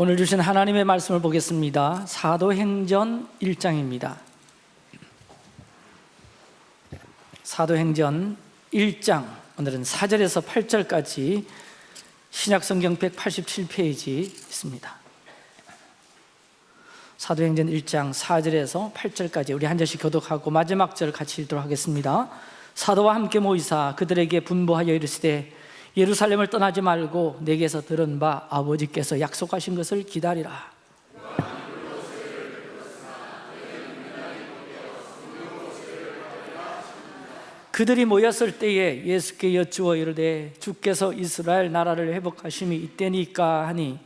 오늘 주신 하나님의 말씀을 보겠습니다. 사도행전 1장입니다. 사도행전 1장 오늘은 4절에서 8절까지 신약성경 187페이지 있습니다. 사도행전 1장 4절에서 8절까지 우리 한 절씩 교독하고 마지막 절 같이 읽도록 하겠습니다. 사도와 함께 모이사 그들에게 분부하여 이르시되 예루살렘을 떠나지 말고 내게서 들은 바 아버지께서 약속하신 것을 기다리라. 그들이 모였을 때에 예수께 여쭈어 이르되 주께서 이스라엘 나라를 회복하심이 이때니까 하니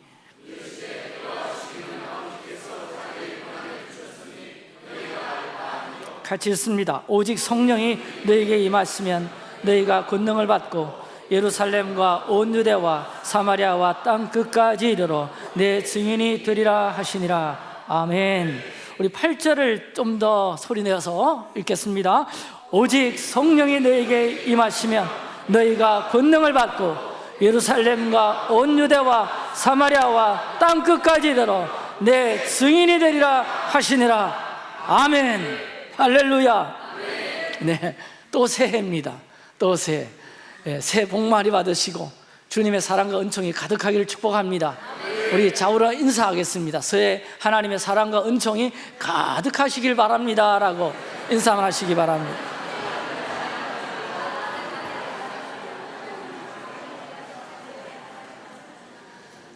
같이 읽습니다 오직 성령이 너에게 임하시면 너희가 권능을 받고 예루살렘과 온 유대와 사마리아와 땅 끝까지 이르러 내 증인이 되리라 하시니라. 아멘. 우리 8절을 좀 더 소리내어서 읽겠습니다. 오직 성령이 너에게 임하시면 너희가 권능을 받고 예루살렘과 온 유대와 사마리아와 땅 끝까지 이르러 내 증인이 되리라 하시니라. 아멘. 할렐루야. 네, 또 새해입니다. 또 새해. 예, 새해 복 많이 받으시고 주님의 사랑과 은총이 가득하기를 축복합니다. 우리 좌우로 인사하겠습니다. 새해 하나님의 사랑과 은총이 가득하시길 바랍니다. 라고 인사만 하시기 바랍니다.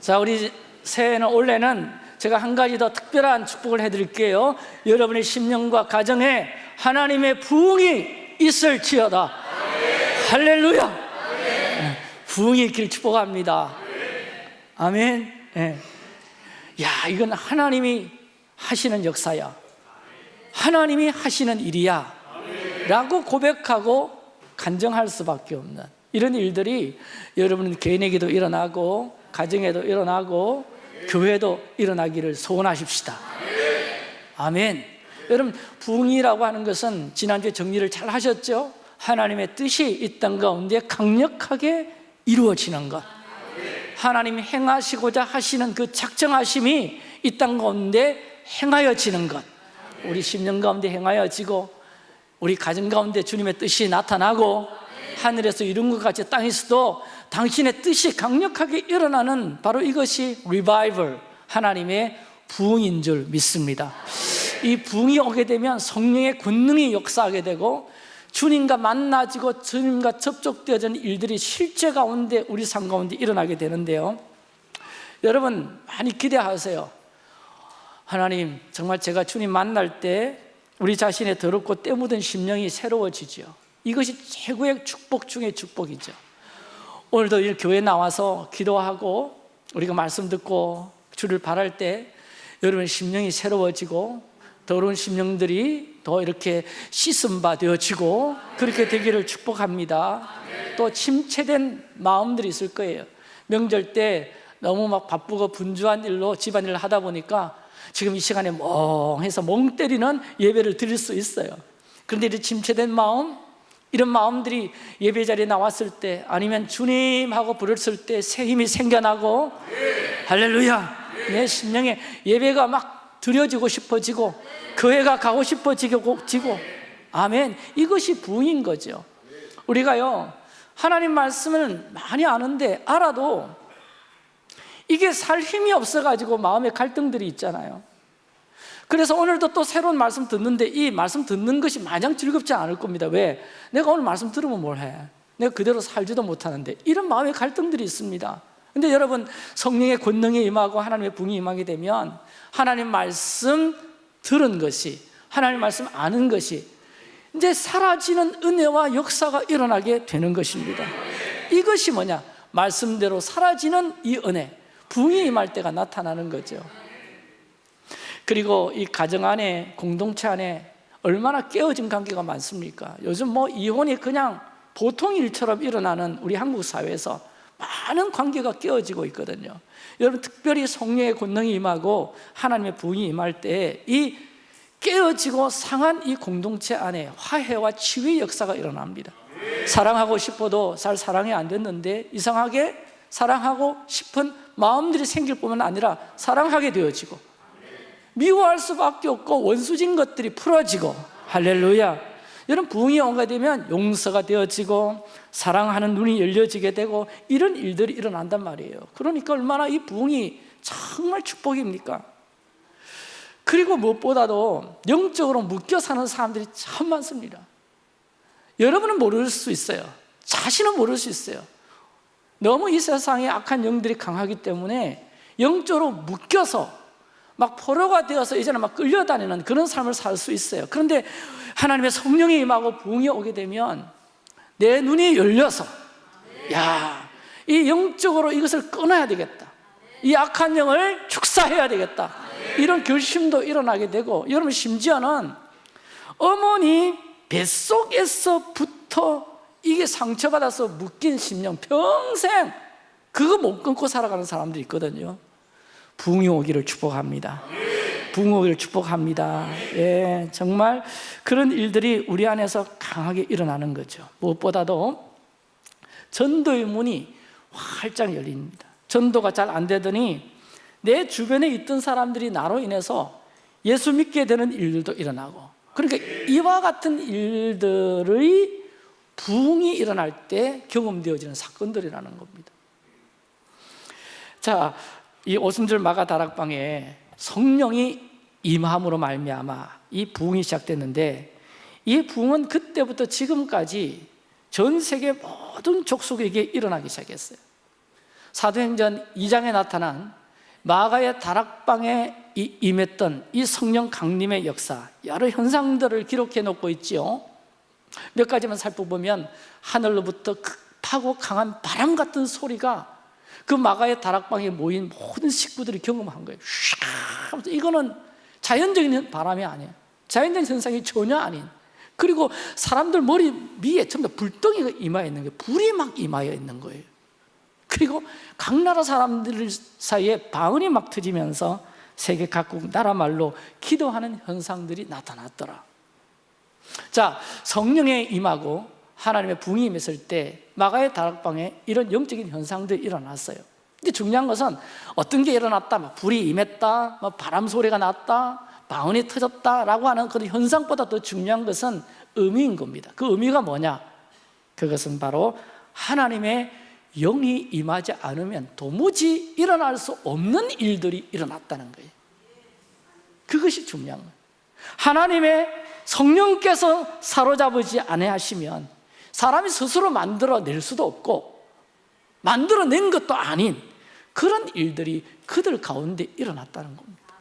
자 우리 새해는 올해는 제가 한 가지 더 특별한 축복을 해드릴게요. 여러분의 심령과 가정에 하나님의 부흥이 있을지어다 할렐루야. 네, 부흥이 있기를 축복합니다. 아멘. 네. 야 이건 하나님이 하시는 역사야. 하나님이 하시는 일이야. 라고 고백하고 간정할 수밖에 없는 이런 일들이 여러분 개인에게도 일어나고 가정에도 일어나고 교회도 일어나기를 소원하십시다. 아멘. 여러분 부흥이라고 하는 것은 지난주에 정리를 잘 하셨죠? 하나님의 뜻이 이 땅 가운데 강력하게 이루어지는 것. 하나님이 행하시고자 하시는 그 작정하심이 이 땅 가운데 행하여지는 것. 우리 심령 가운데 행하여지고 우리 가정 가운데 주님의 뜻이 나타나고 하늘에서 이룬 것 같이 땅에서도 당신의 뜻이 강력하게 일어나는 바로 이것이 리바이벌 하나님의 부흥인 줄 믿습니다. 이 부흥이 오게 되면 성령의 권능이 역사하게 되고 주님과 만나지고 주님과 접촉되어지는 일들이 실제 가운데 우리 삶 가운데 일어나게 되는데요. 여러분 많이 기대하세요. 하나님 정말 제가 주님 만날 때 우리 자신의 더럽고 때 묻은 심령이 새로워지죠. 이것이 최고의 축복 중의 축복이죠. 오늘도 이 교회 나와서 기도하고 우리가 말씀 듣고 주를 바랄 때 여러분 심령이 새로워지고 더러운 심령들이 더 이렇게 씻음 바 되어지고 그렇게 되기를 축복합니다. 또 침체된 마음들이 있을 거예요. 명절 때 너무 막 바쁘고 분주한 일로 집안일을 하다 보니까 지금 이 시간에 멍해서 멍 때리는 예배를 드릴 수 있어요. 그런데 이 침체된 마음 이런 마음들이 예배 자리에 나왔을 때 아니면 주님 하고 부르을 때새 힘이 생겨나고 할렐루야. 내 심령에 예배가 막 드려지고 싶어지고 교회가 가고 싶어지고 아멘. 이것이 부인 거죠. 우리가요 하나님 말씀을 많이 아는데 알아도 이게 살 힘이 없어가지고 마음에 갈등들이 있잖아요. 그래서 오늘도 또 새로운 말씀 듣는데 이 말씀 듣는 것이 마냥 즐겁지 않을 겁니다. 왜? 내가 오늘 말씀 들으면 뭘 해? 내가 그대로 살지도 못하는데 이런 마음의 갈등들이 있습니다. 근데 여러분 성령의 권능이 임하고 하나님의 붕이 임하게 되면 하나님 말씀 들은 것이 하나님 말씀 아는 것이 이제 사라지는 은혜와 역사가 일어나게 되는 것입니다 이것이 뭐냐? 말씀대로 사라지는 이 은혜 붕이 임할 때가 나타나는 거죠 그리고 이 가정 안에 공동체 안에 얼마나 깨어진 관계가 많습니까? 요즘 뭐 이혼이 그냥 보통 일처럼 일어나는 우리 한국 사회에서 많은 관계가 깨어지고 있거든요. 여러분 특별히 성령의 권능이 임하고 하나님의 부흥이 임할 때 이 깨어지고 상한 이 공동체 안에 화해와 치유의 역사가 일어납니다. 사랑하고 싶어도 잘 사랑이 안 됐는데 이상하게 사랑하고 싶은 마음들이 생길 뿐만 아니라 사랑하게 되어지고 미워할 수밖에 없고 원수진 것들이 풀어지고 할렐루야 여러분 부흥이 온가 되면 용서가 되어지고 사랑하는 눈이 열려지게 되고 이런 일들이 일어난단 말이에요. 그러니까 얼마나 이 부흥이 정말 축복입니까? 그리고 무엇보다도 영적으로 묶여 사는 사람들이 참 많습니다. 여러분은 모를 수 있어요. 자신은 모를 수 있어요. 너무 이 세상에 악한 영들이 강하기 때문에 영적으로 묶여서 막 포로가 되어서 이제는 막 끌려다니는 그런 삶을 살 수 있어요. 그런데 하나님의 성령이 임하고 부흥이 오게 되면 내 눈이 열려서 야, 이 영적으로 이것을 끊어야 되겠다. 이 악한 영을 축사해야 되겠다. 이런 결심도 일어나게 되고 여러분 심지어는 어머니 뱃속에서부터 이게 상처받아서 묶인 심령 평생 그거 못 끊고 살아가는 사람들이 있거든요 부흥이 오기를 축복합니다. 부흥 오기를 축복합니다. 예, 정말 그런 일들이 우리 안에서 강하게 일어나는 거죠. 무엇보다도 전도의 문이 활짝 열립니다. 전도가 잘 안 되더니 내 주변에 있던 사람들이 나로 인해서 예수 믿게 되는 일들도 일어나고 그러니까 이와 같은 일들의 부흥이 일어날 때 경험되어지는 사건들이라는 겁니다. 자, 이 오순절 마가 다락방에 성령이 임함으로 말미암아 이 부흥이 시작됐는데 이 부흥은 그때부터 지금까지 전 세계 모든 족속에게 일어나기 시작했어요. 사도행전 2장에 나타난 마가의 다락방에 임했던 이 성령 강림의 역사 여러 현상들을 기록해 놓고 있지요. 몇 가지만 살펴보면 하늘로부터 급하고 강한 바람 같은 소리가 그 마가의 다락방에 모인 모든 식구들이 경험한 거예요. 샤 이거는 자연적인 바람이 아니에요. 자연적인 현상이 전혀 아닌. 그리고 사람들 머리 위에 전부 다 불덩이가 임하여 있는 거예요 불이 막 임하여 있는 거예요. 그리고 각 나라 사람들 사이에 방언이 막 터지면서 세계 각국 나라 말로 기도하는 현상들이 나타났더라. 자 성령에 임하고 하나님의 붕이 임했을 때 마가의 다락방에 이런 영적인 현상들이 일어났어요. 근데 중요한 것은 어떤 게 일어났다? 막 불이 임했다 뭐 바람 소리가 났다 방언이 터졌다라고 하는 그런 현상보다 더 중요한 것은 의미인 겁니다. 그 의미가 뭐냐? 그것은 바로 하나님의 영이 임하지 않으면 도무지 일어날 수 없는 일들이 일어났다는 거예요. 그것이 중요한 거예요. 하나님의 성령께서 사로잡으지 아니하시면 사람이 스스로 만들어낼 수도 없고 만들어낸 것도 아닌 그런 일들이 그들 가운데 일어났다는 겁니다.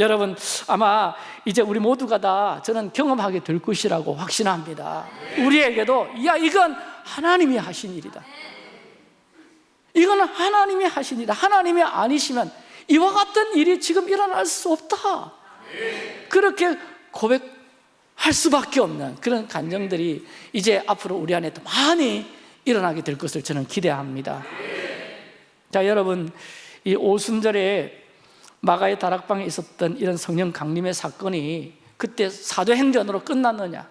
여러분 아마 이제 우리 모두가 다 저는 경험하게 될 것이라고 확신합니다. 우리에게도 야 이건 하나님이 하신 일이다. 이거는 하나님이 하신 일이다. 하나님이 아니시면 이와 같은 일이 지금 일어날 수 없다. 그렇게 고백 할 수밖에 없는 그런 감정들이 이제 앞으로 우리 안에 더 많이 일어나게 될 것을 저는 기대합니다. 자 여러분 이 오순절에 마가의 다락방에 있었던 이런 성령 강림의 사건이 그때 사도행전으로 끝났느냐?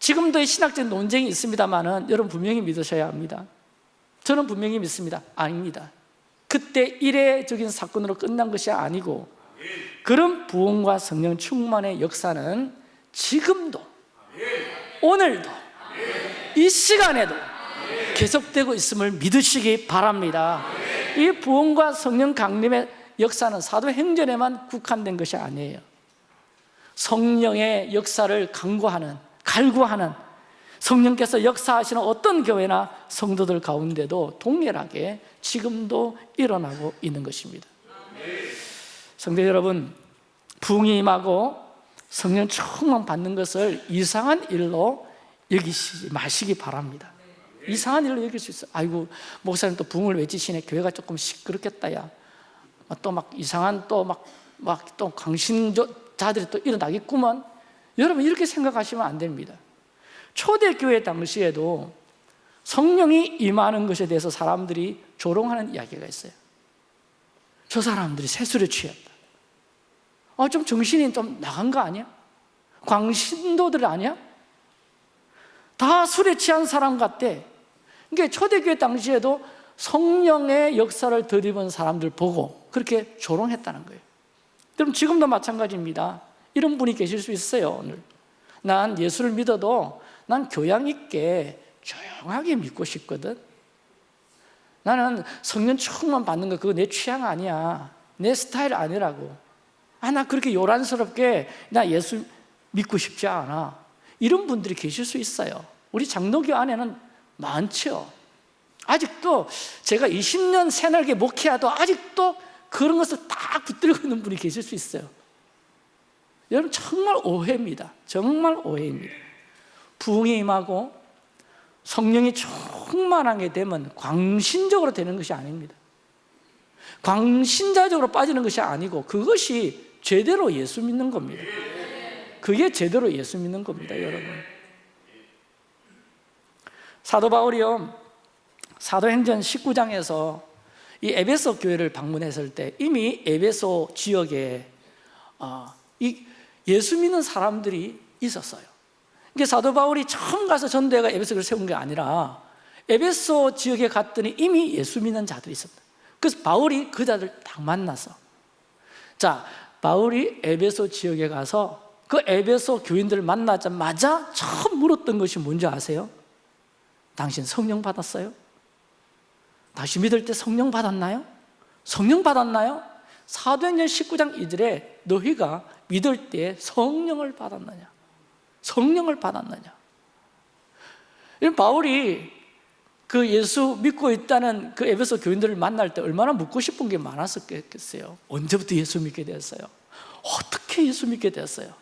지금도 이 신학적 논쟁이 있습니다만 여러분 분명히 믿으셔야 합니다. 저는 분명히 믿습니다. 아닙니다. 그때 이례적인 사건으로 끝난 것이 아니고 그런 부흥과 성령 충만의 역사는 지금도 오늘도 이 시간에도 계속되고 있음을 믿으시기 바랍니다. 이 부흥과 성령 강림의 역사는 사도행전에만 국한된 것이 아니에요. 성령의 역사를 강구하는 갈구하는 성령께서 역사하시는 어떤 교회나 성도들 가운데도 동일하게 지금도 일어나고 있는 것입니다. 성도 여러분 부흥이 임하고 성령 충만 받는 것을 이상한 일로 여기지 마시기 바랍니다. 이상한 일로 여길 수 있어요 아이고 목사님 또 부흥을 외치시네. 교회가 조금 시끄럽겠다 야또 막 이상한 또 막 막또 강신자들이 또 일어나겠구만. 여러분 이렇게 생각하시면 안 됩니다. 초대교회 당시에도 성령이 임하는 것에 대해서 사람들이 조롱하는 이야기가 있어요. 저 사람들이 세술에 취했다 아, 좀 정신이 좀 나간 거 아니야? 광신도들 아니야? 다 술에 취한 사람 같대 그러니까 초대교회 당시에도 성령의 역사를 덧입은 사람들 보고 그렇게 조롱했다는 거예요. 그럼 지금도 마찬가지입니다. 이런 분이 계실 수 있어요 오늘. 난 예수를 믿어도 난 교양 있게 조용하게 믿고 싶거든. 나는 성령 충만 받는 거 그거 내 취향 아니야. 내 스타일 아니라고 아 나 그렇게 요란스럽게 나 예수 믿고 싶지 않아. 이런 분들이 계실 수 있어요. 우리 장로교 안에는 많죠. 아직도 제가 20년 새날개 목회하도 아직도 그런 것을 딱 붙들고 있는 분이 계실 수 있어요. 여러분 정말 오해입니다. 정말 오해입니다. 부흥이 임하고 성령이 충만하게 되면 광신적으로 되는 것이 아닙니다. 광신자적으로 빠지는 것이 아니고 그것이 제대로 예수 믿는 겁니다. 그게 제대로 예수 믿는 겁니다 여러분. 사도 바울이요 사도행전 19장에서 이 에베소 교회를 방문했을 때 이미 에베소 지역에 어, 이 예수 믿는 사람들이 있었어요. 이게 사도 바울이 처음 가서 전도회가 에베소를 세운 게 아니라 에베소 지역에 갔더니 이미 예수 믿는 자들이 있었다. 그래서 바울이 그 자들 딱 만나서 자 바울이 에베소 지역에 가서 그 에베소 교인들을 만나자마자 처음 물었던 것이 뭔지 아세요? 당신 성령 받았어요? 다시 믿을 때 성령 받았나요? 성령 받았나요? 사도행전 19장 2절에 너희가 믿을 때 성령을 받았느냐? 성령을 받았느냐? 바울이 그 예수 믿고 있다는 그 에베소 교인들을 만날 때 얼마나 묻고 싶은 게 많았었겠어요 언제부터 예수 믿게 되었어요? 어떻게 예수 믿게 되었어요?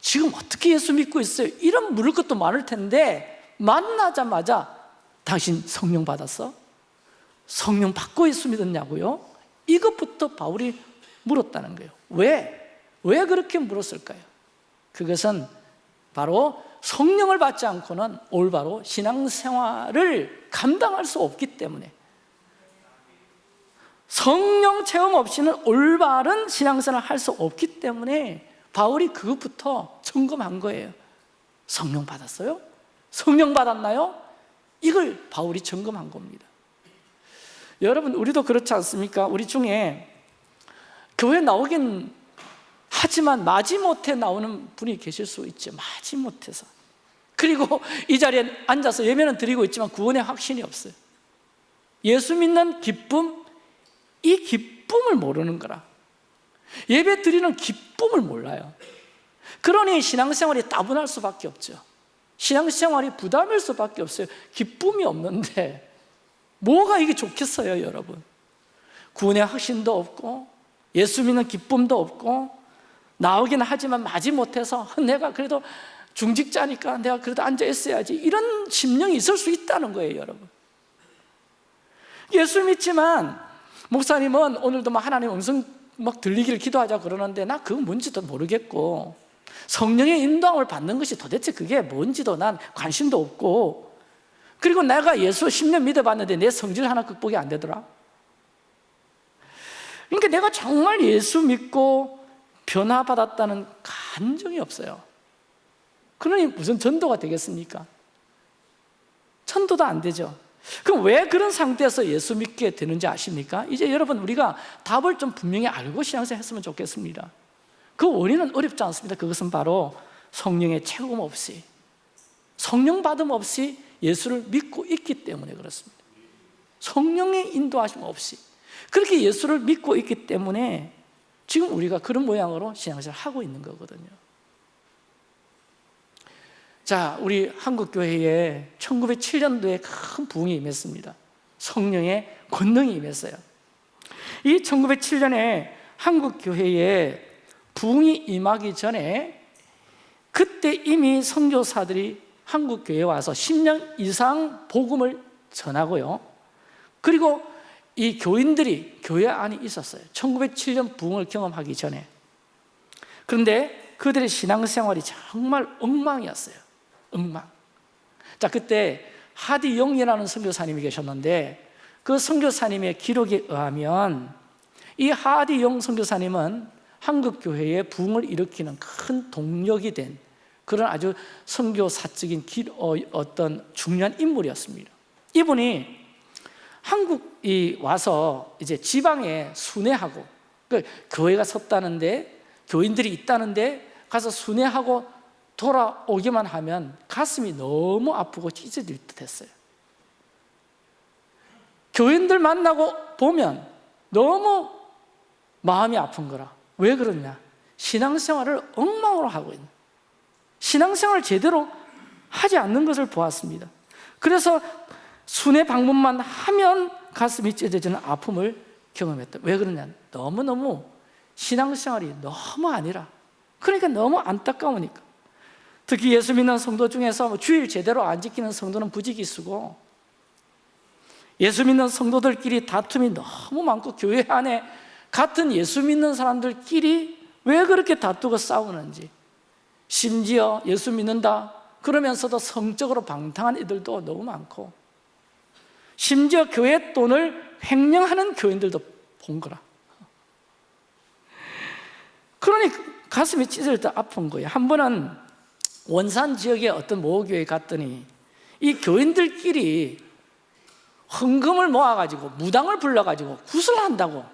지금 어떻게 예수 믿고 있어요? 이런 물을 것도 많을 텐데 만나자마자 당신 성령 받았어? 성령 받고 예수 믿었냐고요? 이것부터 바울이 물었다는 거예요 왜? 왜 그렇게 물었을까요? 그것은 바로 성령을 받지 않고는 올바로 신앙생활을 감당할 수 없기 때문에 성령 체험 없이는 올바른 신앙생활을 할 수 없기 때문에 바울이 그것부터 점검한 거예요 성령 받았어요? 성령 받았나요? 이걸 바울이 점검한 겁니다 여러분 우리도 그렇지 않습니까? 우리 중에 교회 나오긴 하지만 마지못해 나오는 분이 계실 수 있죠 마지못해서 그리고 이 자리에 앉아서 예배는 드리고 있지만 구원의 확신이 없어요. 예수 믿는 기쁨, 이 기쁨을 모르는 거라. 예배 드리는 기쁨을 몰라요. 그러니 신앙생활이 따분할 수밖에 없죠. 신앙생활이 부담일 수밖에 없어요. 기쁨이 없는데 뭐가 이게 좋겠어요 여러분? 구원의 확신도 없고 예수 믿는 기쁨도 없고 나오긴 하지만 마지 못해서 내가 그래도 중직자니까 내가 그래도 앉아 있어야지. 이런 심령이 있을 수 있다는 거예요 여러분. 예수 믿지만 목사님은 오늘도 막 하나님 음성 막 들리기를 기도하자 그러는데 나 그건 뭔지도 모르겠고 성령의 인도함을 받는 것이 도대체 그게 뭔지도 난 관심도 없고 그리고 내가 예수 10년 믿어봤는데 내 성질 하나 극복이 안 되더라. 그러니까 내가 정말 예수 믿고 변화받았다는 감정이 없어요 그러니 무슨 전도가 되겠습니까? 전도도 안 되죠. 그럼 왜 그런 상태에서 예수 믿게 되는지 아십니까? 이제 여러분 우리가 답을 좀 분명히 알고 신앙생활 했으면 좋겠습니다. 그 원인은 어렵지 않습니다. 그것은 바로 성령의 체험 없이 성령 받음 없이 예수를 믿고 있기 때문에 그렇습니다. 성령의 인도하심 없이 그렇게 예수를 믿고 있기 때문에 지금 우리가 그런 모양으로 신앙생활을 하고 있는 거거든요 자, 우리 한국교회에 1907년도에 큰 부흥이 임했습니다. 성령의 권능이 임했어요. 이 1907년에 한국교회에 부흥이 임하기 전에 그때 이미 선교사들이 한국교회에 와서 10년 이상 복음을 전하고요. 그리고 이 교인들이 교회 안에 있었어요. 1907년 부흥을 경험하기 전에. 그런데 그들의 신앙생활이 정말 엉망이었어요 엉망 자 그때 하디 영이라는 선교사님이 계셨는데 그 선교사님의 기록에 의하면 이 하디 영 선교사님은 한국 교회에 부흥을 일으키는 큰 동력이 된 그런 아주 선교사적인 길, 어, 어떤 중요한 인물이었습니다. 이분이 한국이 와서 이제 지방에 순회하고 그 교회가 섰다는데 교인들이 있다는데 가서 순회하고 돌아오기만 하면 가슴이 너무 아프고 찢어질 듯 했어요. 교인들 만나고 보면 너무 마음이 아픈 거라. 왜 그러냐? 신앙생활을 엉망으로 하고 있는. 신앙생활을 제대로 하지 않는 것을 보았습니다. 그래서 순회 방문만 하면 가슴이 찢어지는 아픔을 경험했다. 왜 그러냐? 너무너무 신앙생활이 너무 아니라. 그러니까 너무 안타까우니까 특히 예수 믿는 성도 중에서 뭐 주일 제대로 안 지키는 성도는 부지기수고 예수 믿는 성도들끼리 다툼이 너무 많고 교회 안에 같은 예수 믿는 사람들끼리 왜 그렇게 다투고 싸우는지 심지어 예수 믿는다 그러면서도 성적으로 방탕한 이들도 너무 많고 심지어 교회 돈을 횡령하는 교인들도 본 거라. 그러니 가슴이 찢을 때 아픈 거예요. 한 번은 원산 지역의 어떤 모교에 갔더니 이 교인들끼리 헌금을 모아가지고 무당을 불러가지고 구슬 한다고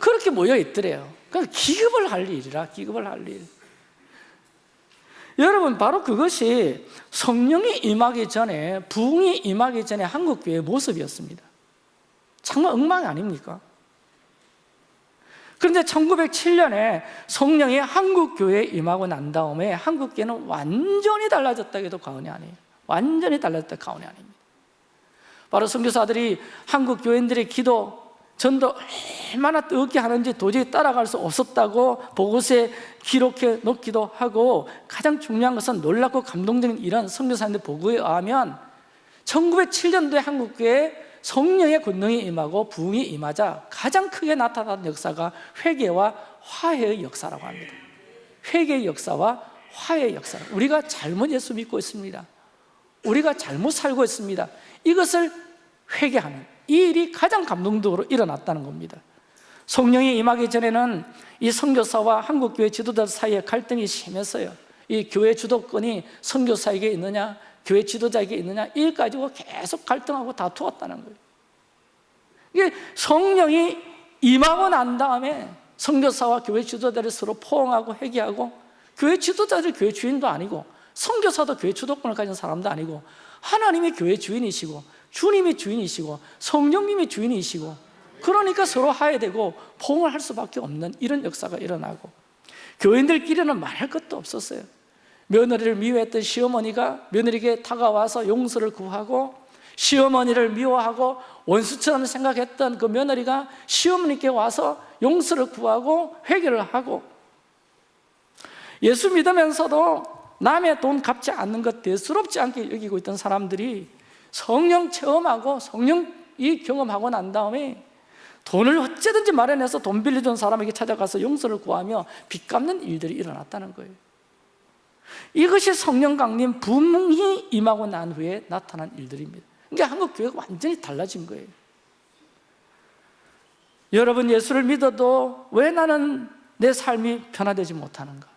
그렇게 모여 있더래요 그러니까 기급을 할 일이라 기급을 할 일. 여러분 바로 그것이 성령이 임하기 전에 부흥이 임하기 전에 한국 교회의 모습이었습니다. 정말 엉망이 아닙니까? 그런데 1907년에 성령이 한국 교회에 임하고 난 다음에 한국 교회는 완전히 달라졌다 해도 과언이 아니에요. 완전히 달라졌다 과언이 아닙니다. 바로 선교사들이 한국 교인들의 기도 전도 얼마나 뜨겁게 하는지 도저히 따라갈 수 없었다고 보고서에 기록해 놓기도 하고 가장 중요한 것은 놀랍고 감동적인 이런 선교사님들 보고에 의하면 1907년도에 한국교회 성령의 권능이 임하고 부흥이 임하자 가장 크게 나타난 역사가 회개와 화해의 역사라고 합니다. 회개의 역사와 화해의 역사. 우리가 잘못 예수 믿고 있습니다. 우리가 잘못 살고 있습니다. 이것을 회개하는 이 일이 가장 감동적으로 일어났다는 겁니다. 성령이 임하기 전에는 이 선교사와 한국교회 지도자 사이에 갈등이 심했어요. 이 교회 주도권이 선교사에게 있느냐 교회 지도자에게 있느냐? 일 가지고 계속 갈등하고 다투었다는 거예요. 이게 성령이 임하고 난 다음에 선교사와 교회 지도자를 서로 포옹하고 회개하고 교회 지도자들 교회 주인도 아니고 선교사도 교회 주도권을 가진 사람도 아니고 하나님이 교회 주인이시고 주님이 주인이시고 성령님이 주인이시고 그러니까 서로 화해되고 포옹을 할 수밖에 없는 이런 역사가 일어나고 교인들끼리는 말할 것도 없었어요 며느리를 미워했던 시어머니가 며느리에게 다가와서 용서를 구하고 시어머니를 미워하고 원수처럼 생각했던 그 며느리가 시어머니께 와서 용서를 구하고 회개를 하고 예수 믿으면서도 남의 돈 갚지 않는 것 대수롭지 않게 여기고 있던 사람들이 성령 체험하고 성령이 경험하고 난 다음에 돈을 어찌든지 마련해서 돈 빌려준 사람에게 찾아가서 용서를 구하며 빚 갚는 일들이 일어났다는 거예요 이것이 성령 강림 붐이 임하고 난 후에 나타난 일들입니다 그러니까 한국 교회가 완전히 달라진 거예요 여러분 예수를 믿어도 왜 나는 내 삶이 변화되지 못하는가?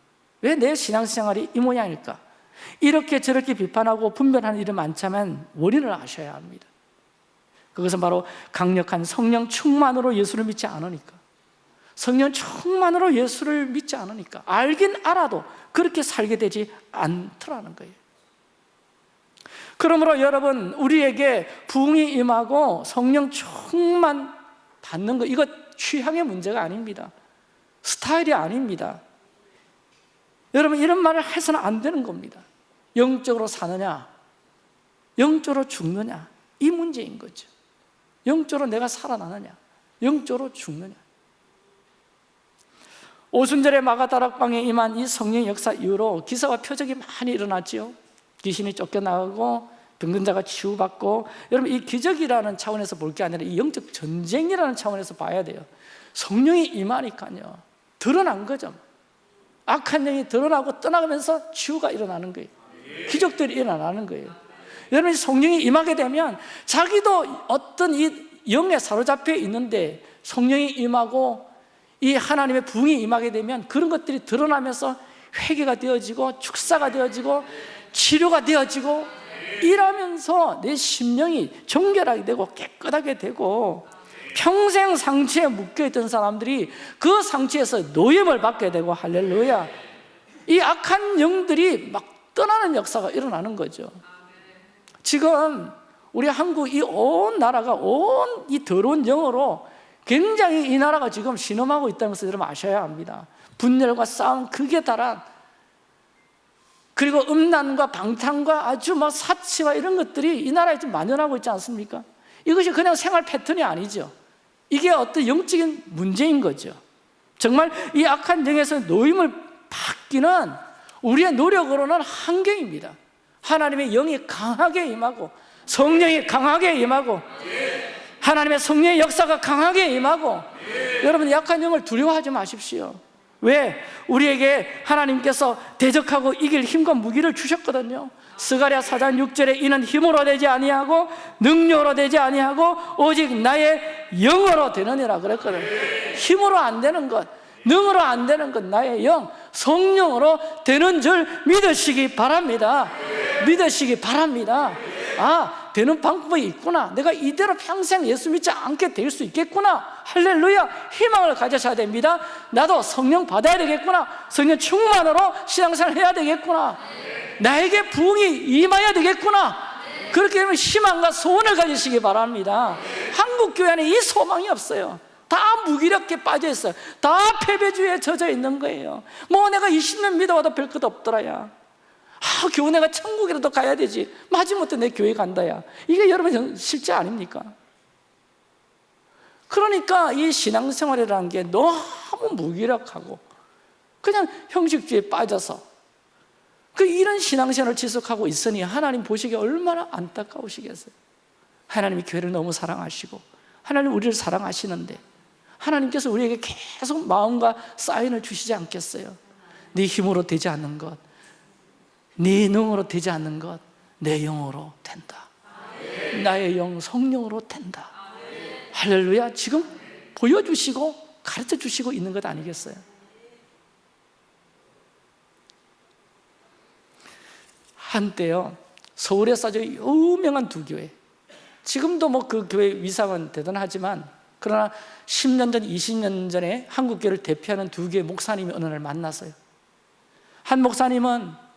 왜 내 신앙생활이 이 모양일까? 이렇게 저렇게 비판하고 분별하는 일이 많지만 원인을 아셔야 합니다 그것은 바로 강력한 성령 충만으로 예수를 믿지 않으니까 성령 충만으로 예수를 믿지 않으니까 알긴 알아도 그렇게 살게 되지 않더라는 거예요. 그러므로 여러분 우리에게 부흥이 임하고 성령 충만 받는 거 이거 취향의 문제가 아닙니다. 스타일이 아닙니다. 여러분 이런 말을 해서는 안 되는 겁니다. 영적으로 사느냐 영적으로 죽느냐 이 문제인 거죠. 영적으로 내가 살아나느냐 영적으로 죽느냐 오순절에 마가다락방에 임한 이 성령 역사 이후로 기사와 표적이 많이 일어났지요. 귀신이 쫓겨나가고 병근자가 치유받고 여러분 이 기적이라는 차원에서 볼 게 아니라 이 영적 전쟁이라는 차원에서 봐야 돼요. 성령이 임하니까요. 드러난 거죠. 악한 영이 드러나고 떠나가면서 치유가 일어나는 거예요. 기적들이 일어나는 거예요. 여러분 성령이 임하게 되면 자기도 어떤 이 영에 사로잡혀 있는데 성령이 임하고 이 하나님의 부흥이 임하게 되면 그런 것들이 드러나면서 회개가 되어지고 축사가 되어지고 치료가 되어지고 일하면서 내 심령이 정결하게 되고 깨끗하게 되고 평생 상처에 묶여있던 사람들이 그 상처에서 노임을 받게 되고 할렐루야. 이 악한 영들이 막 떠나는 역사가 일어나는 거죠. 지금 우리 한국 이 온 나라가 온 이 더러운 영어로 굉장히 이 나라가 지금 신음하고 있다는 것을 여러분 아셔야 합니다. 분열과 싸움 극에 달한 그리고 음란과 방탕과 아주 뭐 사치와 이런 것들이 이 나라에 좀 만연하고 있지 않습니까? 이것이 그냥 생활 패턴이 아니죠. 이게 어떤 영적인 문제인 거죠. 정말 이 악한 영에서 노임을 받기는 우리의 노력으로는 한계입니다. 하나님의 영이 강하게 임하고 성령이 강하게 임하고 하나님의 성령의 역사가 강하게 임하고 여러분 약한 영을 두려워하지 마십시오. 왜? 우리에게 하나님께서 대적하고 이길 힘과 무기를 주셨거든요. 스가랴 4장 6절에 이는 힘으로 되지 아니하고 능력으로 되지 아니하고 오직 나의 영으로 되느니라 그랬거든요 힘으로 안 되는 것 능으로 안 되는 것 나의 영 성령으로 되는 줄 믿으시기 바랍니다. 믿으시기 바랍니다. 아 되는 방법이 있구나. 내가 이대로 평생 예수 믿지 않게 될 수 있겠구나. 할렐루야. 희망을 가져셔야 됩니다. 나도 성령 받아야 되겠구나. 성령 충만으로 신앙생활 해야 되겠구나. 나에게 부흥이 임해야 되겠구나. 그렇게 되면 희망과 소원을 가지시기 바랍니다. 한국 교회 안에 이 소망이 없어요. 다 무기력에 빠져 있어요. 다 패배주의에 젖어 있는 거예요. 뭐 내가 20년 믿어와도 별것 없더라야 아, 교회 내가 천국이라도 가야 되지. 마지못해 내 교회 간다야. 이게 여러분 실제 아닙니까? 그러니까 이 신앙생활이라는 게 너무 무기력하고 그냥 형식주의에 빠져서 그 이런 신앙생활을 지속하고 있으니 하나님 보시기에 얼마나 안타까우시겠어요. 하나님이 교회를 너무 사랑하시고 하나님 우리를 사랑하시는데 하나님께서 우리에게 계속 마음과 사인을 주시지 않겠어요? 네 힘으로 되지 않는 것, 네 능으로 되지 않는 것, 내 영으로 된다. 나의 영 성령으로 된다. 할렐루야. 지금 보여주시고 가르쳐 주시고 있는 것 아니겠어요? 한때요 서울에서 아주 유명한 두 교회. 지금도 뭐 그 교회 위상은 대단하지만 그러나 10년 전, 20년 전에 한국교회를 대표하는 두 개의 목사님이 어느 날 만났어요. 한 목사님은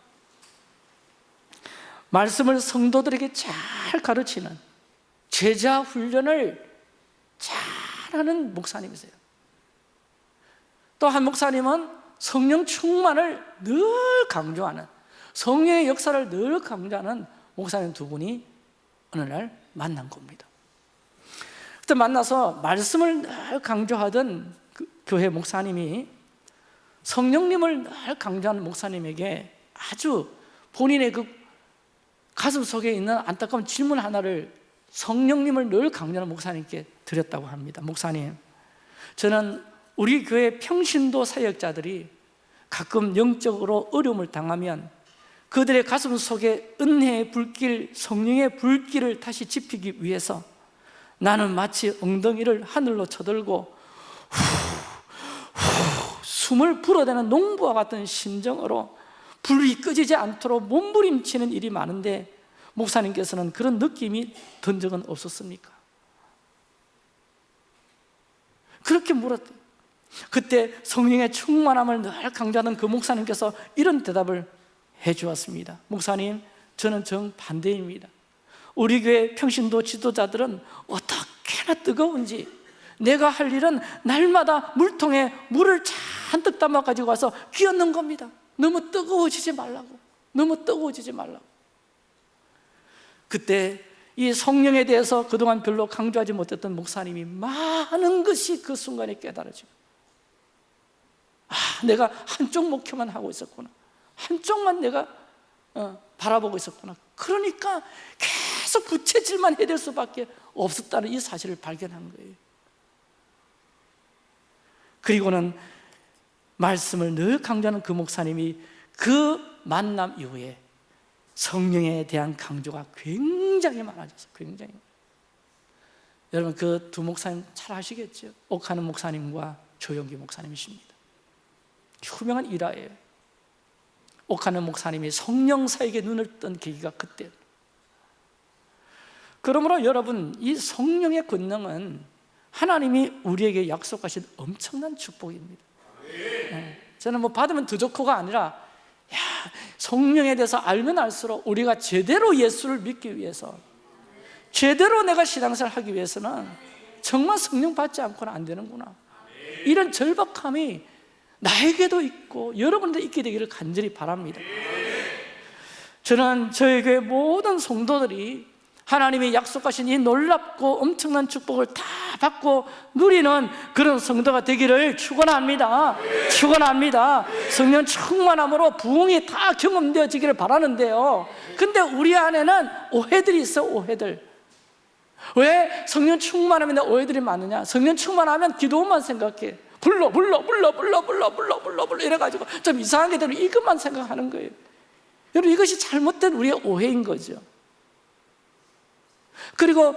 말씀을 성도들에게 잘 가르치는 제자 훈련을 잘하는 목사님이세요. 또 한 목사님은 성령 충만을 늘 강조하는 성령의 역사를 늘 강조하는 목사님 두 분이 어느 날 만난 겁니다. 그때 만나서 말씀을 늘 강조하던 그 교회 목사님이 성령님을 늘 강조하는 목사님에게 아주 본인의 그 가슴 속에 있는 안타까운 질문 하나를 성령님을 늘 강조하는 목사님께 드렸다고 합니다. 목사님, 저는 우리 교회 평신도 사역자들이 가끔 영적으로 어려움을 당하면 그들의 가슴 속에 은혜의 불길, 성령의 불길을 다시 지피기 위해서 나는 마치 엉덩이를 하늘로 쳐들고 후, 후, 숨을 불어대는 농부와 같은 심정으로 불이 꺼지지 않도록 몸부림치는 일이 많은데 목사님께서는 그런 느낌이 든 적은 없었습니까? 그렇게 물었대요 그때 성령의 충만함을 늘 강조하는 그 목사님께서 이런 대답을 해 주었습니다. 목사님, 저는 정반대입니다. 우리 교회 평신도 지도자들은 어떻게나 뜨거운지 내가 할 일은 날마다 물통에 물을 잔뜩 담아 가지고 와서 끼얹는 겁니다 너무 뜨거워지지 말라고. 너무 뜨거워지지 말라고. 그때 이 성령에 대해서 그동안 별로 강조하지 못했던 목사님이 많은 것이 그 순간에 깨달아지고 아 내가 한쪽 목표만 하고 있었구나. 한쪽만 내가 어, 바라보고 있었구나. 그러니까 계속 부채질만 해야 될 수밖에 없었다는 이 사실을 발견한 거예요. 그리고는 말씀을 늘 강조하는 그 목사님이 그 만남 이후에 성령에 대한 강조가 굉장히 많아졌어요. 굉장히. 여러분 그 두 목사님 잘 아시겠죠? 옥하는 목사님과 조영기 목사님이십니다. 유명한 일화예요. 옥하는 목사님이 성령사에게 눈을 뜬 계기가 그때 그러므로 여러분 이 성령의 권능은 하나님이 우리에게 약속하신 엄청난 축복입니다. 예, 저는 뭐 받으면 더 좋고가 아니라 야, 성령에 대해서 알면 알수록 우리가 제대로 예수를 믿기 위해서 제대로 내가 신앙생활 하기 위해서는 정말 성령 받지 않고는 안 되는구나. 이런 절박함이 나에게도 있고 여러분도 있게 되기를 간절히 바랍니다. 저는 저희 교회 모든 성도들이 하나님이 약속하신 이 놀랍고 엄청난 축복을 다 받고 누리는 그런 성도가 되기를 축원합니다. 축원합니다. 성령 충만함으로 부흥이 다 경험되어지기를 바라는데요. 근데 우리 안에는 오해들이 있어 오해들. 왜 성령 충만하면 오해들이 많으냐? 성령 충만하면 기도만 생각해. 불러 불러 불러 불러 불러 불러 불러 불러 이래 가지고 좀 이상하게 되면 이것만 생각하는 거예요. 여러분 이것이 잘못된 우리의 오해인 거죠. 그리고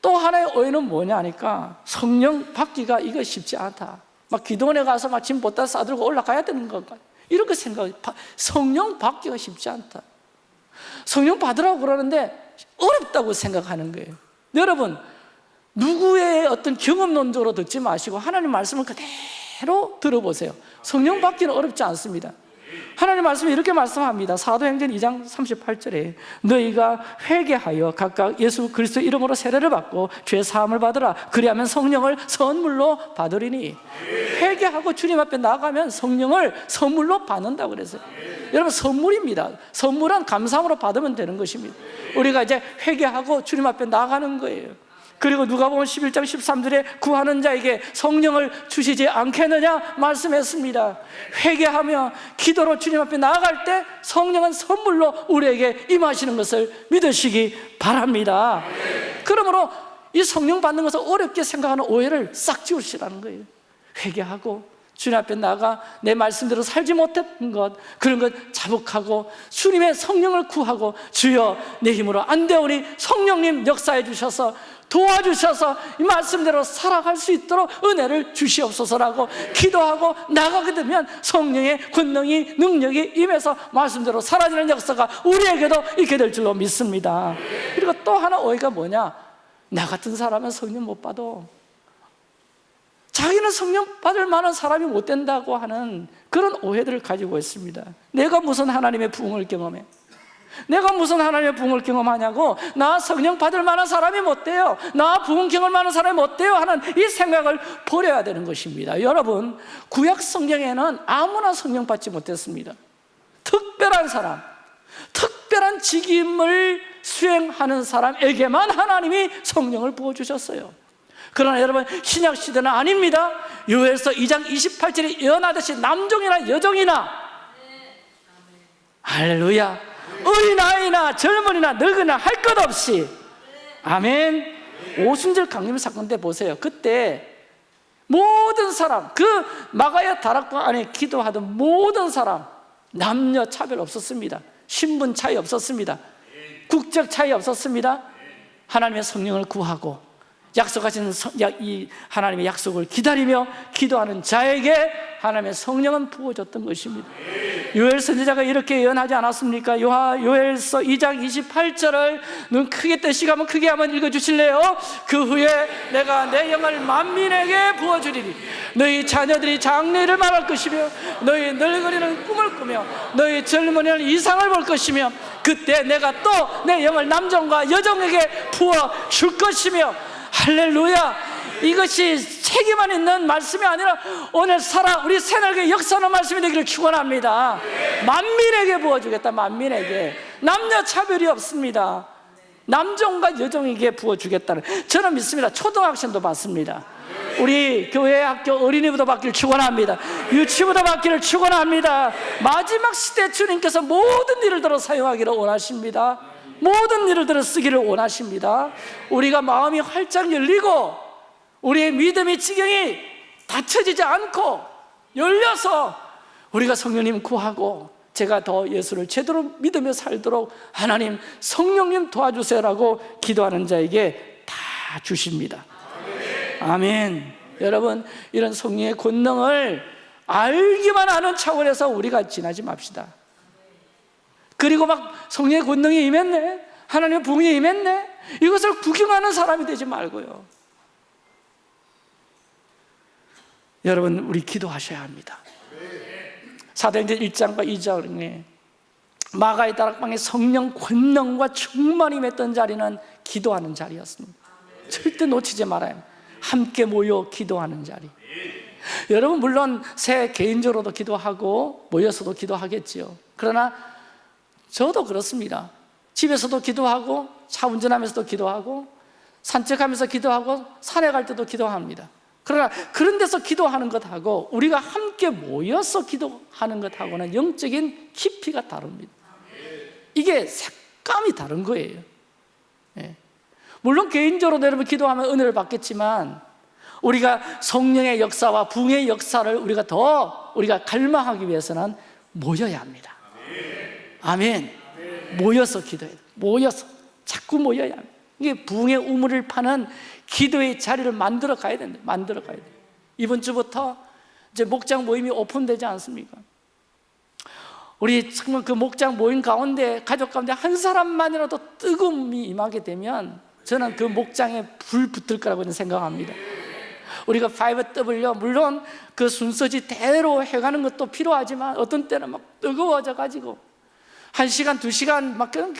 또 하나의 오해는 뭐냐니까 성령 받기가 이거 쉽지 않다. 막 기도원에 가서 막 짐 보따 싸들고 올라가야 되는 건가? 이렇게 생각 성령 받기가 쉽지 않다. 성령 받으라고 그러는데 어렵다고 생각하는 거예요. 여러분 누구의 어떤 경험론적으로 듣지 마시고 하나님 말씀을 그대로 들어보세요. 성령 받기는 어렵지 않습니다 하나님 말씀이 이렇게 말씀합니다. 사도행전 2장 38절에 너희가 회개하여 각각 예수 그리스도 이름으로 세례를 받고 죄 사함을 받으라. 그리하면 성령을 선물로 받으리니. 회개하고 주님 앞에 나가면 성령을 선물로 받는다고 그랬어요. 여러분 선물입니다. 선물은 감사함으로 받으면 되는 것입니다. 우리가 이제 회개하고 주님 앞에 나가는 거예요 그리고 누가 보면 11장 13절에 구하는 자에게 성령을 주시지 않겠느냐 말씀했습니다. 회개하며 기도로 주님 앞에 나아갈 때 성령은 선물로 우리에게 임하시는 것을 믿으시기 바랍니다. 그러므로 이 성령 받는 것을 어렵게 생각하는 오해를 싹 지우시라는 거예요. 회개하고 주님 앞에 나가 내 말씀대로 살지 못했던 것 그런 것 자복하고 주님의 성령을 구하고 주여 내 힘으로 안 되오니 성령님 역사해 주셔서 도와주셔서 이 말씀대로 살아갈 수 있도록 은혜를 주시옵소서라고 기도하고 나가게 되면 성령의 권능이 능력이 임해서 말씀대로 사라지는 역사가 우리에게도 있게 될 줄로 믿습니다. 그리고 또 하나 오해가 뭐냐? 나 같은 사람은 성령 못 받아 자기는 성령 받을 만한 사람이 못 된다고 하는 그런 오해들을 가지고 있습니다. 내가 무슨 하나님의 부흥을 경험해 내가 무슨 하나님의 부흥을 경험하냐고? 나 성령 받을 만한 사람이 못 돼요. 나 부흥 경험할 만한 사람이 못 돼요 하는 이 생각을 버려야 되는 것입니다. 여러분 구약 성경에는 아무나 성령 받지 못했습니다. 특별한 사람 특별한 직임을 수행하는 사람에게만 하나님이 성령을 부어주셨어요. 그러나 여러분 신약 시대는 아닙니다. 요엘서 2장 28절에 예언하듯이 남종이나 여종이나. 할렐루야 어린아이나 젊은이나 늙으나 할 것 없이. 아멘. 오순절 강림 사건 때 보세요. 그때 모든 사람 그 마가야 다락방 안에 기도하던 모든 사람 남녀 차별 없었습니다. 신분 차이 없었습니다. 국적 차이 없었습니다. 하나님의 성령을 구하고 약속하신 이 하나님의 약속을 기다리며 기도하는 자에게 하나님의 성령은 부어졌던 것입니다 요엘 선지자가 이렇게 예언하지 않았습니까? 요엘서 2장 28절을 눈 크게 한번 크게 한번 읽어주실래요? 그 후에 내가 내 영을 만민에게 부어주리니 너희 자녀들이 장래를 말할 것이며 너희 늙은이는 꿈을 꾸며 너희 젊은이는 이상을 볼 것이며 그때 내가 또 내 영을 남정과 여정에게 부어 줄 것이며 할렐루야. 이것이 책임만 있는 말씀이 아니라 오늘 살아 우리 새날개 역사하는 말씀이 되기를 축원합니다. 만민에게 부어주겠다 만민에게. 남녀 차별이 없습니다. 남종과 여종에게 부어주겠다는 저는 믿습니다. 초등학생도 받습니다. 우리 교회 학교 어린이부터 받기를 축원합니다. 유치부터 받기를 축원합니다. 마지막 시대 주님께서 모든 일을 들어 사용하기를 원하십니다 모든 일을 들어 쓰기를 원하십니다. 우리가 마음이 활짝 열리고 우리의 믿음의 지경이 닫혀지지 않고 열려서 우리가 성령님 구하고 제가 더 예수를 제대로 믿으며 살도록 하나님 성령님 도와주세요라고 기도하는 자에게 다 주십니다. 아멘. 여러분 이런 성령의 권능을 알기만 하는 차원에서 우리가 지나지 맙시다 그리고 막 성령의 권능이 임했네. 하나님의 부흥이 임했네. 이것을 구경하는 사람이 되지 말고요. 여러분 우리 기도하셔야 합니다. 사도행전 1장과 2장에 마가의 다락방에 성령 권능과 충만히 임했던 자리는 기도하는 자리였습니다. 절대 놓치지 말아요. 함께 모여 기도하는 자리. 여러분 물론 새 개인적으로도 기도하고 모여서도 기도하겠지요. 그러나 저도 그렇습니다. 집에서도 기도하고 차 운전하면서도 기도하고 산책하면서 기도하고 산에 갈 때도 기도합니다. 그러나 그런 데서 기도하는 것하고 우리가 함께 모여서 기도하는 것하고는 영적인 깊이가 다릅니다. 이게 색감이 다른 거예요. 예. 물론 개인적으로 여러분 기도하면 은혜를 받겠지만 우리가 성령의 역사와 붕의 역사를 우리가 더 우리가 갈망하기 위해서는 모여야 합니다 아멘. 모여서 기도해야 돼. 모여서. 자꾸 모여야 합니다. 이게 붕의 우물을 파는 기도의 자리를 만들어 가야 된다. 만들어 가야 돼. 이번 주부터 이제 목장 모임이 오픈되지 않습니까? 우리 정말 그 목장 모임 가운데 가족 가운데 한 사람만이라도 뜨거움이 임하게 되면 저는 그 목장에 불 붙을 거라고 생각합니다. 우리가 5W 물론 그 순서지대로 해가는 것도 필요하지만 어떤 때는 막 뜨거워져 가지고 한 시간, 두 시간 막 그냥,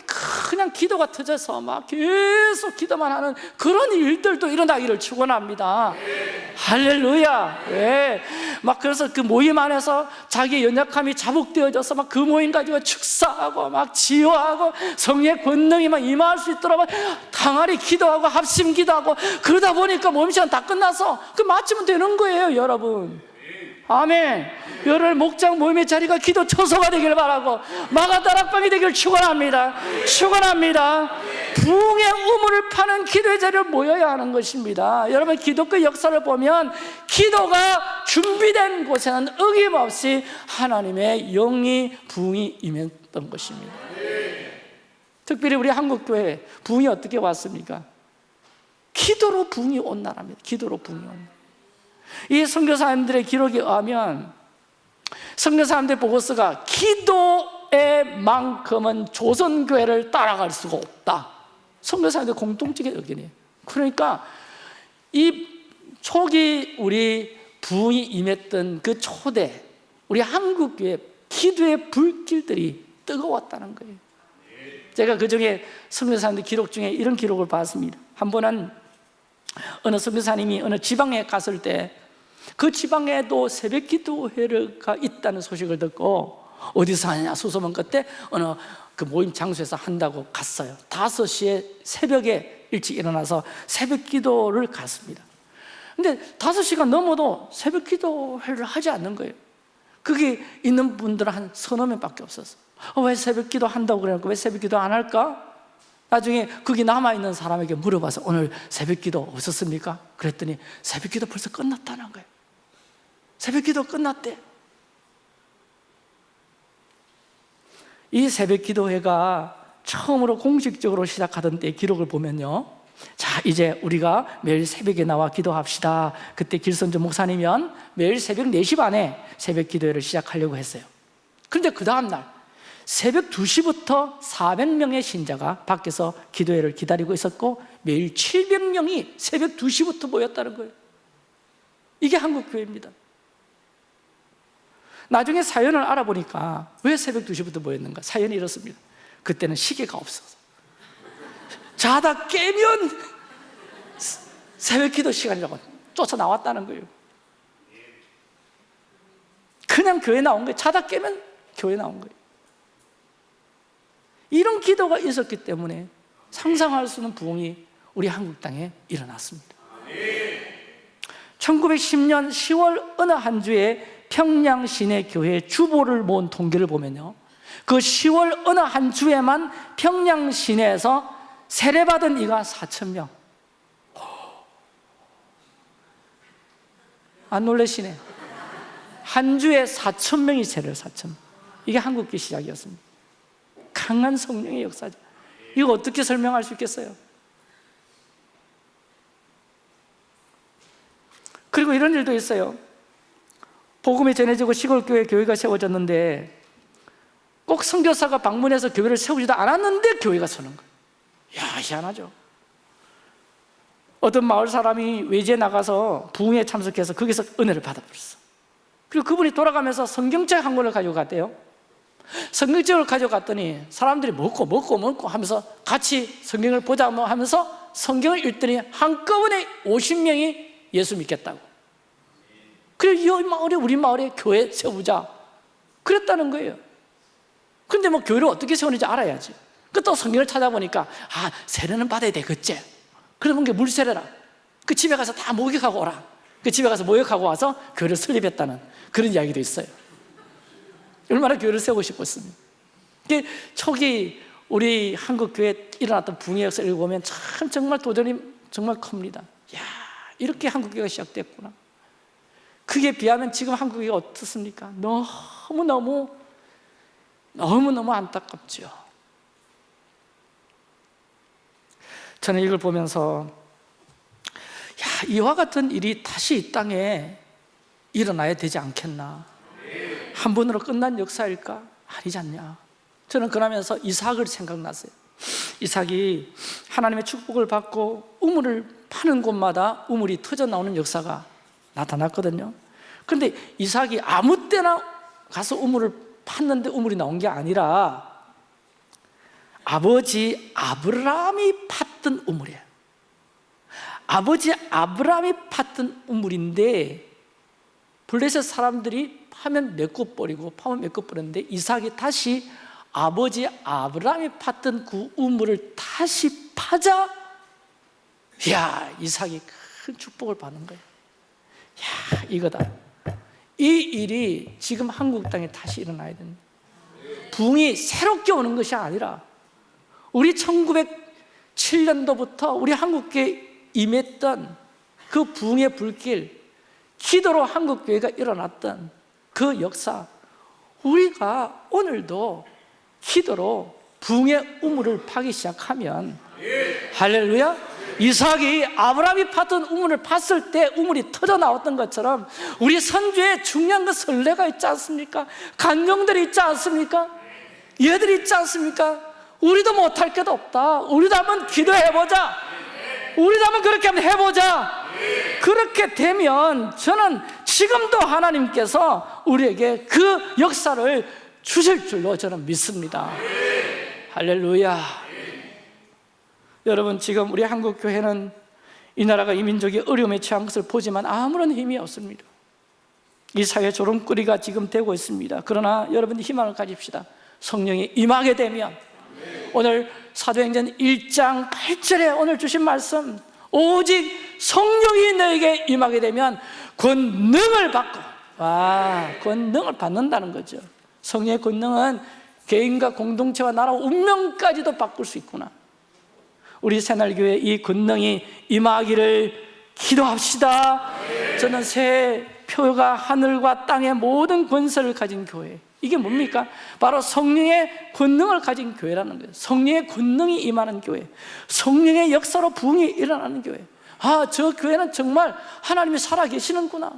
그냥 기도가 터져서 막 계속 기도만 하는 그런 일들도 일어나기를 축원합니다. 할렐루야. 예. 막 그래서 그 모임 안에서 자기 연약함이 자복되어져서 막 그 모임 가지고 축사하고 막 지효하고 성의 권능이 막 임할 수 있도록 막 당아리 기도하고 합심 기도하고 그러다 보니까 모임 시간 다 끝나서 그 마치면 되는 거예요, 여러분. 아멘. 열흘 목장 모임의 자리가 기도 초소가 되길 바라고 마가다락방이 되길 축원합니다. 축원합니다. 부흥의 우물을 파는 기도의 자리를 모여야 하는 것입니다. 여러분 기독교 역사를 보면 기도가 준비된 곳에는 어김없이 하나님의 영이 부흥이 임했던 것입니다. 특별히 우리 한국 교회 부흥이 어떻게 왔습니까? 기도로 부흥이 온 나라입니다. 기도로 부흥이 온. 이 선교사님들의 기록에 의하면 선교사님들 보고서가 기도의 만큼은 조선교회를 따라갈 수가 없다. 선교사님들 공통적인 의견이에요. 그러니까 이 초기 우리 부흥이 임했던 그 초대 우리 한국교회 기도의 불길들이 뜨거웠다는 거예요. 제가 그 중에 선교사님들 기록 중에 이런 기록을 봤습니다. 한 번은 어느 선교사님이 어느 지방에 갔을 때 그 지방에도 새벽 기도회가 있다는 소식을 듣고 어디서 하냐 수소문 끝에 어느 그 모임 장소에서 한다고 갔어요. 5시에 새벽에 일찍 일어나서 새벽 기도를 갔습니다. 근데 5시가 넘어도 새벽 기도회를 하지 않는 거예요. 거기 있는 분들은 한 서너 명밖에 없었어. 어, 왜 새벽 기도 한다고 그러니까 왜 새벽 기도 안 할까? 나중에 거기 남아있는 사람에게 물어봐서 오늘 새벽 기도 없었습니까? 그랬더니 새벽 기도 벌써 끝났다는 거예요 새벽 기도 끝났대. 이 새벽 기도회가 처음으로 공식적으로 시작하던 때 기록을 보면요. 자 이제 우리가 매일 새벽에 나와 기도합시다. 그때 길선주 목사님은 매일 새벽 4시 반에 새벽 기도회를 시작하려고 했어요. 그런데 그 다음날 새벽 2시부터 400명의 신자가 밖에서 기도회를 기다리고 있었고 매일 700명이 새벽 2시부터 모였다는 거예요. 이게 한국 교회입니다 나중에 사연을 알아보니까 왜 새벽 2시부터 모였는가? 사연이 이렇습니다. 그때는 시계가 없어서. 자다 깨면 새벽 기도 시간이라고 쫓아 나왔다는 거예요. 그냥 교회 나온 거예요. 자다 깨면 교회 나온 거예요. 이런 기도가 있었기 때문에 상상할 수 없는 부흥이 우리 한국 땅에 일어났습니다. 1910년 10월 어느 한 주에 평양 시내 교회 주보를 모은 통계를 보면요 그 10월 어느 한 주에만 평양 시내에서 세례받은 이가 4천 명. 안 놀라시네. 한 주에 4천 명이 세례를 4천. 이게 한국교 시작이었습니다. 강한 성령의 역사죠. 이거 어떻게 설명할 수 있겠어요? 그리고 이런 일도 있어요. 복음이 전해지고 시골교회 교회가 세워졌는데 꼭 선교사가 방문해서 교회를 세우지도 않았는데 교회가 서는 거예요. 야 희한하죠. 어떤 마을 사람이 외지에 나가서 부흥에 참석해서 거기서 은혜를 받아버렸어. 그리고 그분이 돌아가면서 성경책 한 권을 가지고 갔대요. 성경책을 가져갔더니 사람들이 먹고 먹고 먹고 하면서 같이 성경을 보자 뭐 하면서 성경을 읽더니 한꺼번에 50명이 예수 믿겠다고 그래서 이 마을에 우리 마을에 교회 세우자. 그랬다는 거예요. 근데 뭐 교회를 어떻게 세우는지 알아야지. 그또 성경을 찾아보니까 아 세례는 받아야 되겠지 그러면 게 물세례라. 그 집에 가서 다 목욕하고 오라. 그 집에 가서 목욕하고 와서 교회를 설립했다는 그런 이야기도 있어요. 얼마나 교회를 세우고 싶었습니까? 그 초기 우리 한국 교회에 일어났던 붕의 역사를 읽어보면 참 정말 도전이 정말 큽니다. 야 이렇게 한국 교회가 시작됐구나 그게 비하면 지금 한국 교회가 어떻습니까? 너무너무 너무너무 안타깝죠 저는 이걸 보면서 야, 이와 같은 일이 다시 이 땅에 일어나야 되지 않겠나 한 번으로 끝난 역사일까? 아니지 않냐 저는 그러면서 이삭을 생각났어요 이삭이 하나님의 축복을 받고 우물을 파는 곳마다 우물이 터져 나오는 역사가 나타났거든요. 그런데 이삭이 아무 때나 가서 우물을 팠는데 우물이 나온 게 아니라 아버지 아브라함이 팠던 우물이에요. 아버지 아브라함이 팠던 우물인데 블레셋 사람들이 파면 메꿔 버리고 파면 메꿔 버렸는데 이삭이 다시 아버지 아브라함이 팠던 그 우물을 다시 파자 야 이삭이 큰 축복을 받는 거예요 야 이거다. 이 일이 지금 한국 땅에 다시 일어나야 됩니다. 붕이 새롭게 오는 것이 아니라 우리 1907년도부터 우리 한국교회 임했던 그 붕의 불길 기도로 한국교회가 일어났던 그 역사 우리가 오늘도 기도로 붕의 우물을 파기 시작하면 할렐루야 이삭이 아브라함이 팠던 우물을 팠을 때 우물이 터져 나왔던 것처럼 우리 선주에 중요한 그 설레가 있지 않습니까? 간정들이 있지 않습니까? 얘들이 있지 않습니까? 우리도 못할 게도 없다 우리도 한번 기도해보자 우리도 한번 그렇게 한번 해보자 그렇게 되면 저는 지금도 하나님께서 우리에게 그 역사를 주실 줄로 저는 믿습니다 할렐루야 여러분 지금 우리 한국 교회는 이 나라가 이 민족이 어려움에 처한 것을 보지만 아무런 힘이 없습니다. 이 사회 조롱거리가 지금 되고 있습니다. 그러나 여러분 희망을 가집시다. 성령이 임하게 되면 오늘 사도행전 1장 8절에 오늘 주신 말씀 오직 성령이 너에게 임하게 되면 권능을 받고 와 권능을 받는다는 거죠. 성령의 권능은 개인과 공동체와 나라 운명까지도 바꿀 수 있구나 우리 새날교회 이 권능이 임하기를 기도합시다. 저는 새 표가 하늘과 땅의 모든 권세를 가진 교회. 이게 뭡니까? 바로 성령의 권능을 가진 교회라는 거예요. 성령의 권능이 임하는 교회. 성령의 역사로 부흥이 일어나는 교회. 아, 저 교회는 정말 하나님이 살아계시는구나.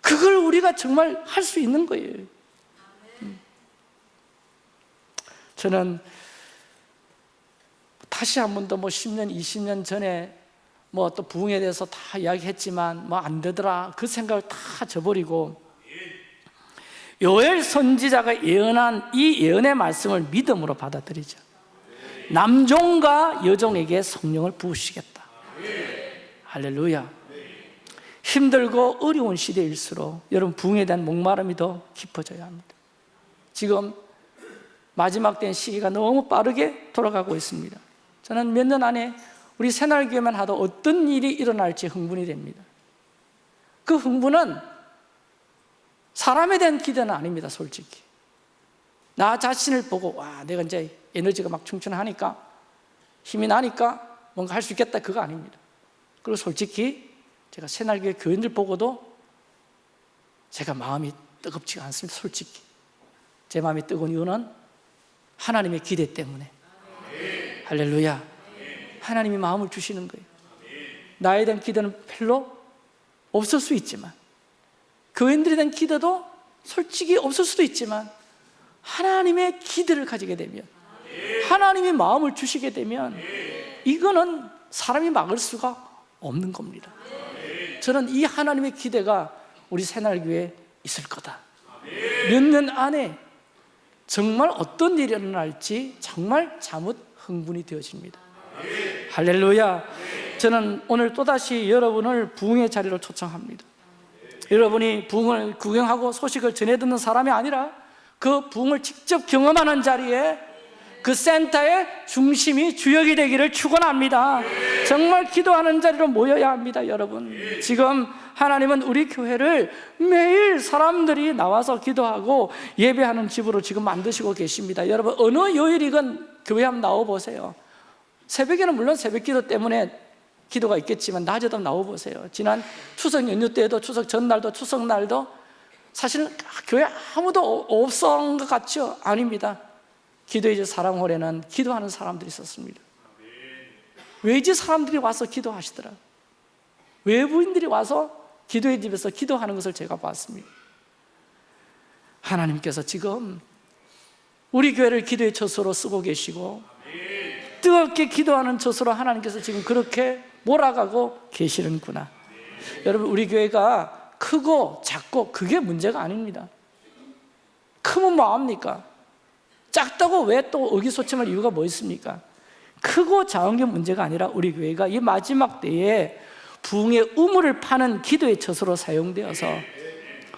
그걸 우리가 정말 할 수 있는 거예요. 음. 저는 다시 한 번 더 뭐 10년, 20년 전에 뭐 또 부흥에 대해서 다 이야기했지만 뭐 안 되더라. 그 생각을 다 저버리고 요엘 선지자가 예언한 이 예언의 말씀을 믿음으로 받아들이죠. 남종과 여종에게 성령을 부으시겠다. 할렐루야. 힘들고 어려운 시대일수록 여러분 부흥에 대한 목마름이 더 깊어져야 합니다. 지금 마지막 된 시기가 너무 빠르게 돌아가고 있습니다 저는 몇 년 안에 우리 새날교회만 하도 어떤 일이 일어날지 흥분이 됩니다. 그 흥분은 사람에 대한 기대는 아닙니다 솔직히. 나 자신을 보고 와 내가 이제 에너지가 막 충천하니까 힘이 나니까 뭔가 할 수 있겠다 그거 아닙니다. 그리고 솔직히 제가 새날교회 교인들 보고도 제가 마음이 뜨겁지가 않습니다 솔직히. 제 마음이 뜨거운 이유는 하나님의 기대 때문에 할렐루야. 하나님이 마음을 주시는 거예요. 나에 대한 기대는 별로 없을 수 있지만 교인들에 대한 기대도 솔직히 없을 수도 있지만 하나님의 기대를 가지게 되면 하나님이 마음을 주시게 되면 이거는 사람이 막을 수가 없는 겁니다. 저는 이 하나님의 기대가 우리 새날교회에 있을 거다. 몇 년 안에 정말 어떤 일이 일어날지 정말 잠옷 흥분이 되어집니다. 할렐루야. 저는 오늘 또다시 여러분을 부흥의 자리로 초청합니다. 여러분이 부흥을 구경하고 소식을 전해 듣는 사람이 아니라 그 부흥을 직접 경험하는 자리에 그 센터의 중심이 주역이 되기를 축원합니다. 정말 기도하는 자리로 모여야 합니다, 여러분. 지금 하나님은 우리 교회를 매일 사람들이 나와서 기도하고 예배하는 집으로 지금 만드시고 계십니다. 여러분 어느 요일이건 교회 한번 나와 보세요. 새벽에는 물론 새벽 기도 때문에 기도가 있겠지만 낮에도 나와 보세요. 지난 추석 연휴 때도 추석 전날도 추석 날도 사실은 교회 아무도 없었던 것 같죠? 아닙니다. 기도의 집 사랑홀에는 기도하는 사람들이 있었습니다. 외지 사람들이 와서 기도하시더라. 외부인들이 와서 기도의 집에서 기도하는 것을 제가 봤습니다. 하나님께서 지금 우리 교회를 기도의 처소로 쓰고 계시고 뜨겁게 기도하는 처소로 하나님께서 지금 그렇게 몰아가고 계시는구나. 여러분 우리 교회가 크고 작고 그게 문제가 아닙니다. 크면 뭐합니까? 작다고 왜 또 의기소침할 이유가 뭐 있습니까? 크고 작은 게 문제가 아니라 우리 교회가 이 마지막 때에 부흥의 우물을 파는 기도의 처소로 사용되어서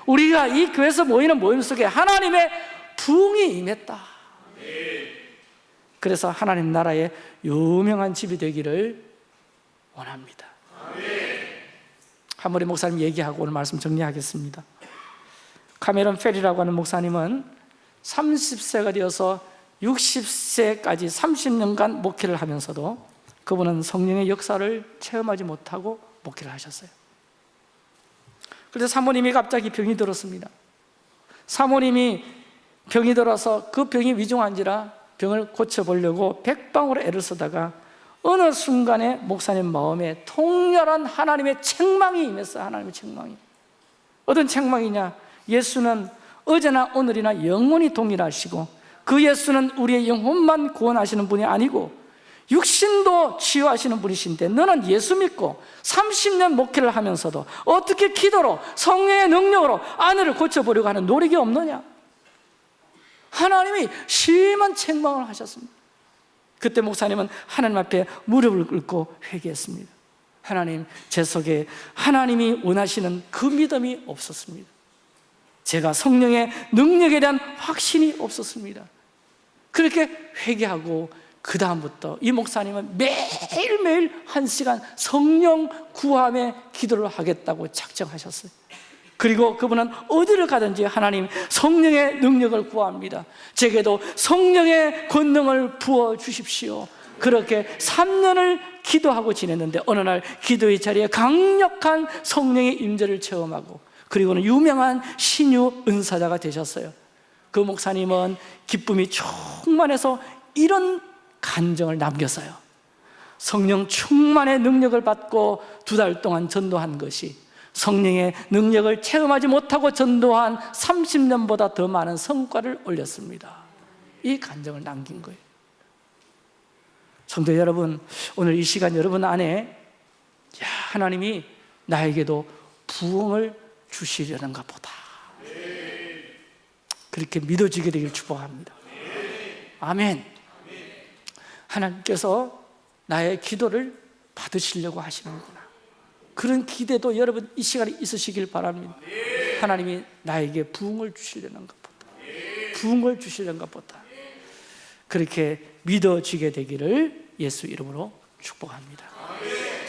우리가 이 교회에서 모이는 모임 속에 하나님의 부흥이 임했다. 그래서 하나님 나라의 유명한 집이 되기를 원합니다. 한머리 목사님 얘기하고 오늘 말씀 정리하겠습니다. 카메론 페리라고 하는 목사님은 30세가 되어서 60세까지 30년간 목회를 하면서도 그분은 성령의 역사를 체험하지 못하고 목회를 하셨어요. 그래서 사모님이 갑자기 병이 들었습니다. 사모님이 병이 들어서 그 병이 위중한지라 병을 고쳐보려고 백방으로 애를 쓰다가 어느 순간에 목사님 마음에 통렬한 하나님의 책망이 임했어요. 하나님의 책망이. 어떤 책망이냐? 예수는 어제나 오늘이나 영원히 동일하시고 그 예수는 우리의 영혼만 구원하시는 분이 아니고 육신도 치유하시는 분이신데 너는 예수 믿고 30년 목회를 하면서도 어떻게 기도로 성령의 능력으로 아내를 고쳐보려고 하는 노력이 없느냐? 하나님이 심한 책망을 하셨습니다. 그때 목사님은 하나님 앞에 무릎을 꿇고 회개했습니다. 하나님 제 속에 하나님이 원하시는 그 믿음이 없었습니다 제가 성령의 능력에 대한 확신이 없었습니다. 그렇게 회개하고 그 다음부터 이 목사님은 매일매일 한 시간 성령 구함의 기도를 하겠다고 작정하셨어요. 그리고 그분은 어디를 가든지 하나님 성령의 능력을 구합니다. 제게도 성령의 권능을 부어주십시오. 그렇게 3년을 기도하고 지냈는데 어느 날 기도의 자리에 강력한 성령의 임재를 체험하고 그리고는 유명한 신유 은사자가 되셨어요. 그 목사님은 기쁨이 충만해서 이런 간정을 남겼어요. 성령 충만의 능력을 받고 두 달 동안 전도한 것이 성령의 능력을 체험하지 못하고 전도한 30년보다 더 많은 성과를 올렸습니다. 이 간정을 남긴 거예요. 성도 여러분 오늘 이 시간 여러분 안에 야, 하나님이 나에게도 부흥을 주시려는가 보다. 그렇게 믿어지게 되길 축복합니다. 아멘. 하나님께서 나의 기도를 받으시려고 하시는구나. 그런 기대도 여러분 이 시간에 있으시길 바랍니다. 하나님이 나에게 부흥을 주시려는가 보다. 부흥을 주시려는가 보다. 그렇게 믿어지게 되기를 예수 이름으로 축복합니다.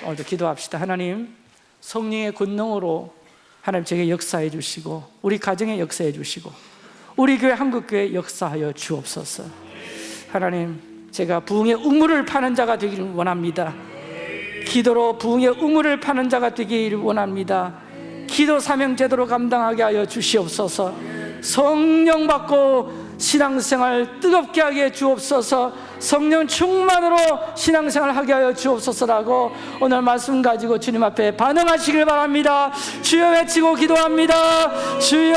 오늘도 기도합시다. 하나님 성령의 권능으로 하나님 제게 역사해 주시고 우리 가정에 역사해 주시고 우리 교회 한국교회 역사하여 주옵소서. 하나님 제가 부흥의 우물을 파는 자가 되기를 원합니다. 기도로 부흥의 우물을 파는 자가 되기를 원합니다. 기도 사명 제대로 감당하게 하여 주시옵소서. 성령 받고 신앙생활 뜨겁게 하게 주옵소서 성령 충만으로 신앙생활 하게 하여 주옵소서라고 오늘 말씀 가지고 주님 앞에 반응하시길 바랍니다. 주여 외치고 기도합니다. 주여